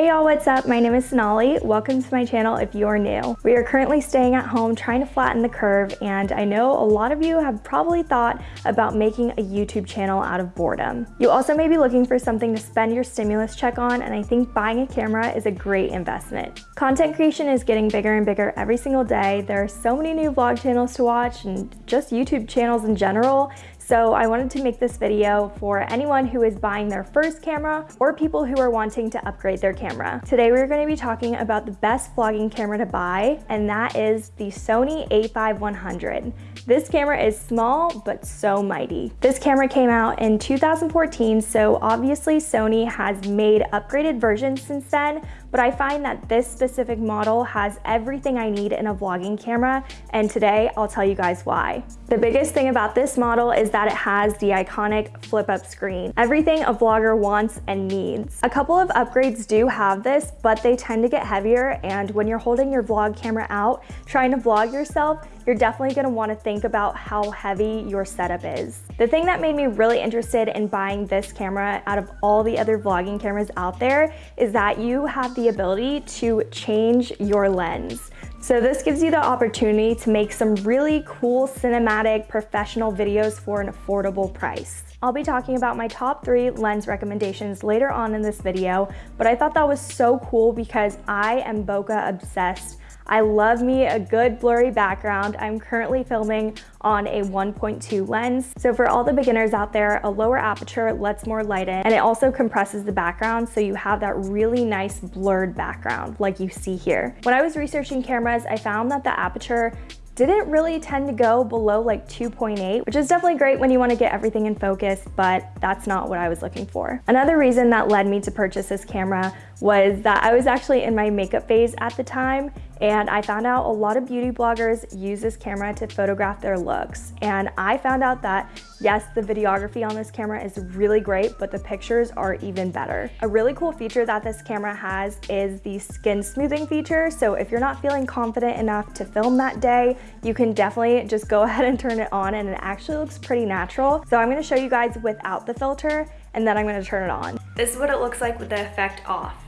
Hey y'all, what's up? My name is Sonali. Welcome to my channel if you're new. We are currently staying at home trying to flatten the curve and I know a lot of you have probably thought about making a YouTube channel out of boredom. You also may be looking for something to spend your stimulus check on and I think buying a camera is a great investment. Content creation is getting bigger and bigger every single day. There are so many new vlog channels to watch and just YouTube channels in general so I wanted to make this video for anyone who is buying their first camera or people who are wanting to upgrade their camera. Today we're going to be talking about the best vlogging camera to buy and that is the Sony a5100. This camera is small but so mighty. This camera came out in 2014 so obviously Sony has made upgraded versions since then but I find that this specific model has everything I need in a vlogging camera, and today I'll tell you guys why. The biggest thing about this model is that it has the iconic flip-up screen, everything a vlogger wants and needs. A couple of upgrades do have this, but they tend to get heavier, and when you're holding your vlog camera out, trying to vlog yourself, you're definitely gonna wanna think about how heavy your setup is. The thing that made me really interested in buying this camera out of all the other vlogging cameras out there is that you have the ability to change your lens. So this gives you the opportunity to make some really cool cinematic professional videos for an affordable price. I'll be talking about my top three lens recommendations later on in this video, but I thought that was so cool because I am bokeh obsessed I love me a good blurry background. I'm currently filming on a 1.2 lens. So for all the beginners out there, a lower aperture lets more light in and it also compresses the background so you have that really nice blurred background like you see here. When I was researching cameras, I found that the aperture didn't really tend to go below like 2.8, which is definitely great when you want to get everything in focus, but that's not what I was looking for. Another reason that led me to purchase this camera was that I was actually in my makeup phase at the time and I found out a lot of beauty bloggers use this camera to photograph their looks. And I found out that yes, the videography on this camera is really great, but the pictures are even better. A really cool feature that this camera has is the skin smoothing feature. So if you're not feeling confident enough to film that day, you can definitely just go ahead and turn it on and it actually looks pretty natural. So I'm gonna show you guys without the filter and then I'm gonna turn it on. This is what it looks like with the effect off.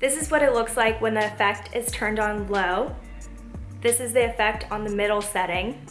This is what it looks like when the effect is turned on low. This is the effect on the middle setting.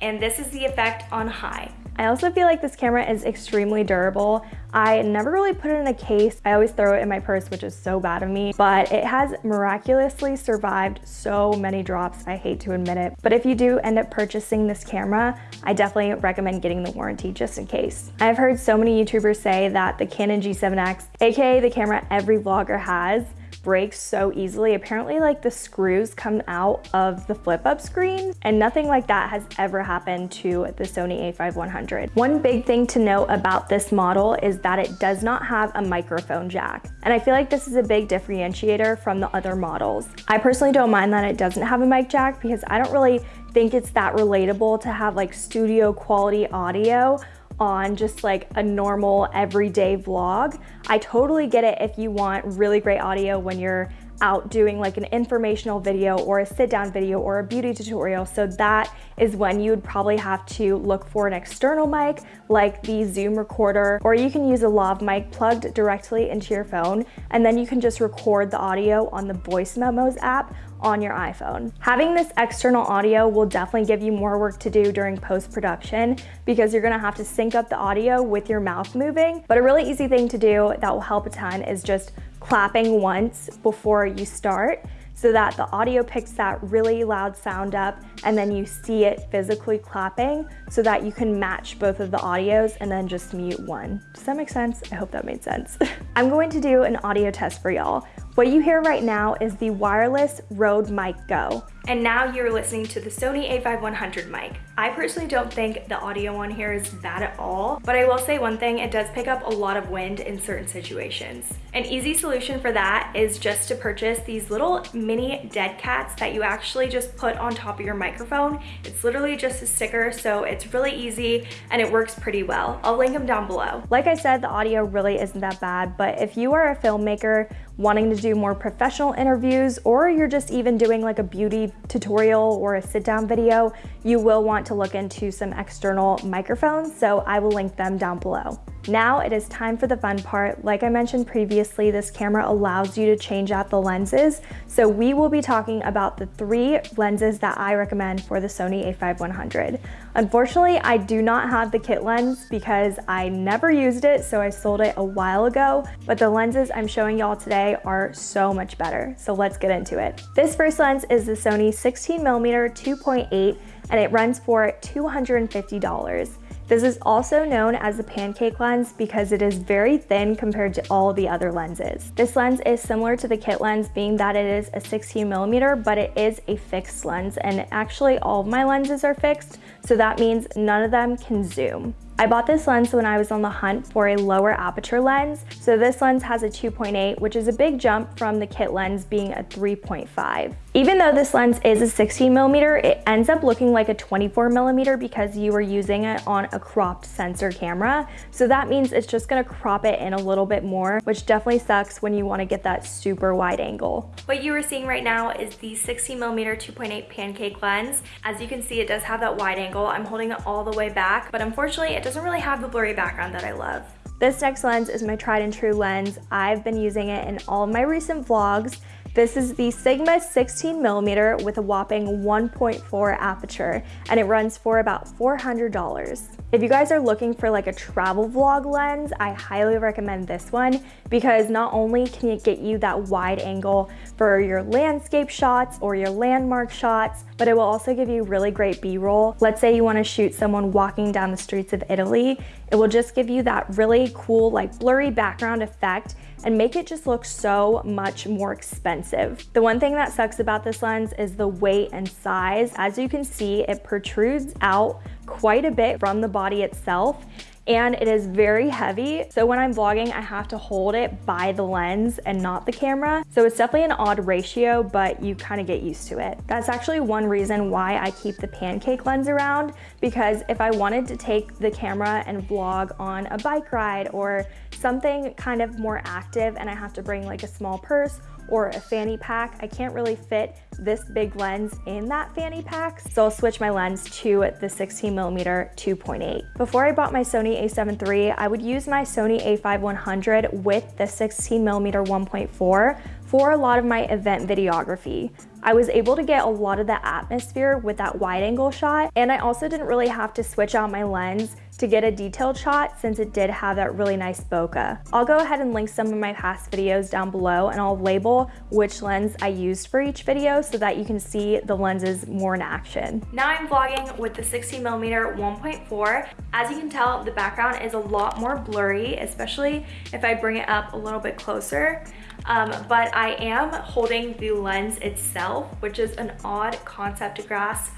And this is the effect on high. I also feel like this camera is extremely durable. I never really put it in a case. I always throw it in my purse, which is so bad of me, but it has miraculously survived so many drops. I hate to admit it. But if you do end up purchasing this camera, I definitely recommend getting the warranty just in case. I've heard so many YouTubers say that the Canon G7X, aka the camera every vlogger has, breaks so easily. Apparently like the screws come out of the flip up screen and nothing like that has ever happened to the Sony a5100. One big thing to note about this model is that it does not have a microphone jack. And I feel like this is a big differentiator from the other models. I personally don't mind that it doesn't have a mic jack because I don't really think it's that relatable to have like studio quality audio on just like a normal everyday vlog. I totally get it if you want really great audio when you're out doing like an informational video or a sit down video or a beauty tutorial. So that is when you would probably have to look for an external mic like the Zoom recorder, or you can use a lav mic plugged directly into your phone. And then you can just record the audio on the voice memos app on your iPhone. Having this external audio will definitely give you more work to do during post-production because you're gonna have to sync up the audio with your mouth moving. But a really easy thing to do that will help a ton is just clapping once before you start so that the audio picks that really loud sound up and then you see it physically clapping so that you can match both of the audios and then just mute one. Does that make sense? I hope that made sense. I'm going to do an audio test for y'all. What you hear right now is the wireless Rode Mic Go. And now you're listening to the Sony a5100 mic. I personally don't think the audio on here is bad at all, but I will say one thing, it does pick up a lot of wind in certain situations. An easy solution for that is just to purchase these little mini dead cats that you actually just put on top of your microphone. It's literally just a sticker, so it's really easy and it works pretty well. I'll link them down below. Like I said, the audio really isn't that bad, but if you are a filmmaker wanting to do more professional interviews, or you're just even doing like a beauty tutorial or a sit down video, you will want to look into some external microphones. So I will link them down below. Now it is time for the fun part. Like I mentioned previously, this camera allows you to change out the lenses. So we will be talking about the three lenses that I recommend for the Sony a5100. Unfortunately, I do not have the kit lens because I never used it, so I sold it a while ago, but the lenses I'm showing y'all today are so much better. So let's get into it. This first lens is the Sony 16mm 2.8 and it runs for $250. This is also known as the pancake lens because it is very thin compared to all the other lenses. This lens is similar to the kit lens being that it is a 16 millimeter, but it is a fixed lens and actually all of my lenses are fixed, so that means none of them can zoom. I bought this lens when I was on the hunt for a lower aperture lens. So this lens has a 2.8, which is a big jump from the kit lens being a 3.5. Even though this lens is a 16 millimeter, it ends up looking like a 24 millimeter because you are using it on a cropped sensor camera. So that means it's just gonna crop it in a little bit more, which definitely sucks when you wanna get that super wide angle. What you are seeing right now is the 16 millimeter 2.8 pancake lens. As you can see, it does have that wide angle. I'm holding it all the way back, but unfortunately it doesn't really have the blurry background that I love. This next lens is my tried and true lens. I've been using it in all of my recent vlogs this is the Sigma 16 millimeter with a whopping 1.4 aperture and it runs for about $400. If you guys are looking for like a travel vlog lens, I highly recommend this one because not only can it get you that wide angle for your landscape shots or your landmark shots, but it will also give you really great B-roll. Let's say you wanna shoot someone walking down the streets of Italy, it will just give you that really cool like blurry background effect and make it just look so much more expensive. The one thing that sucks about this lens is the weight and size. As you can see, it protrudes out quite a bit from the body itself and it is very heavy. So when I'm vlogging, I have to hold it by the lens and not the camera. So it's definitely an odd ratio, but you kind of get used to it. That's actually one reason why I keep the pancake lens around because if I wanted to take the camera and vlog on a bike ride or something kind of more active and I have to bring like a small purse or a fanny pack. I can't really fit this big lens in that fanny pack, so I'll switch my lens to the 16 millimeter 2.8. Before I bought my Sony a7 III, I would use my Sony a5100 with the 16 millimeter 1.4 for a lot of my event videography. I was able to get a lot of the atmosphere with that wide angle shot, and I also didn't really have to switch out my lens to get a detailed shot since it did have that really nice bokeh. I'll go ahead and link some of my past videos down below and I'll label which lens I used for each video so that you can see the lenses more in action. Now I'm vlogging with the 60mm 1.4. As you can tell, the background is a lot more blurry, especially if I bring it up a little bit closer. Um, but I am holding the lens itself, which is an odd concept to grasp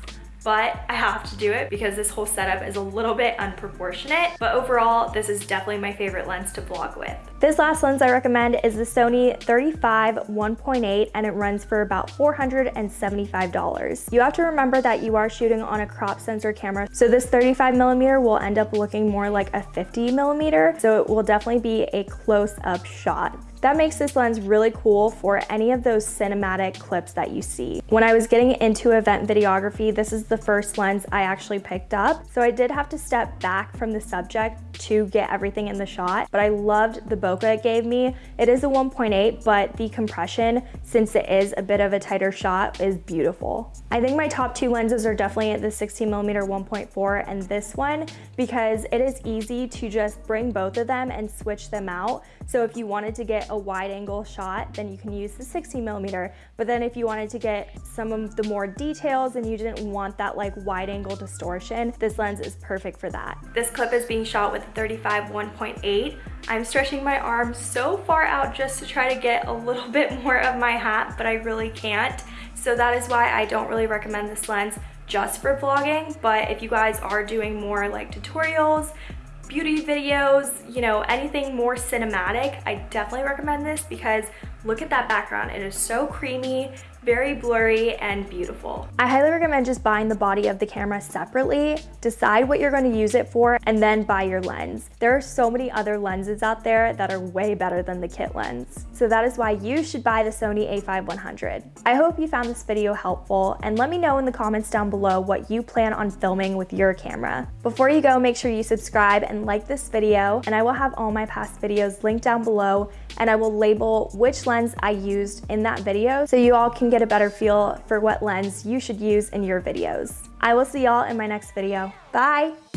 but I have to do it because this whole setup is a little bit unproportionate. But overall, this is definitely my favorite lens to vlog with. This last lens I recommend is the Sony 35 1.8 and it runs for about $475. You have to remember that you are shooting on a crop sensor camera, so this 35 millimeter will end up looking more like a 50 millimeter, so it will definitely be a close-up shot. That makes this lens really cool for any of those cinematic clips that you see. When I was getting into event videography, this is the first lens I actually picked up. So I did have to step back from the subject to get everything in the shot, but I loved the bokeh it gave me. It is a 1.8, but the compression, since it is a bit of a tighter shot, is beautiful. I think my top two lenses are definitely the 16 millimeter 1.4 and this one because it is easy to just bring both of them and switch them out. So if you wanted to get a wide angle shot, then you can use the 60 millimeter. But then if you wanted to get some of the more details and you didn't want that like wide angle distortion, this lens is perfect for that. This clip is being shot with a 35 1.8. I'm stretching my arm so far out just to try to get a little bit more of my hat, but I really can't. So that is why I don't really recommend this lens just for vlogging, but if you guys are doing more like tutorials, beauty videos, you know, anything more cinematic, I definitely recommend this because look at that background. It is so creamy, very blurry and beautiful. I highly recommend just buying the body of the camera separately, decide what you're gonna use it for, and then buy your lens. There are so many other lenses out there that are way better than the kit lens. So that is why you should buy the Sony a5100. I hope you found this video helpful, and let me know in the comments down below what you plan on filming with your camera. Before you go, make sure you subscribe and like this video, and I will have all my past videos linked down below, and I will label which lens I used in that video so you all can get a better feel for what lens you should use in your videos. I will see y'all in my next video. Bye!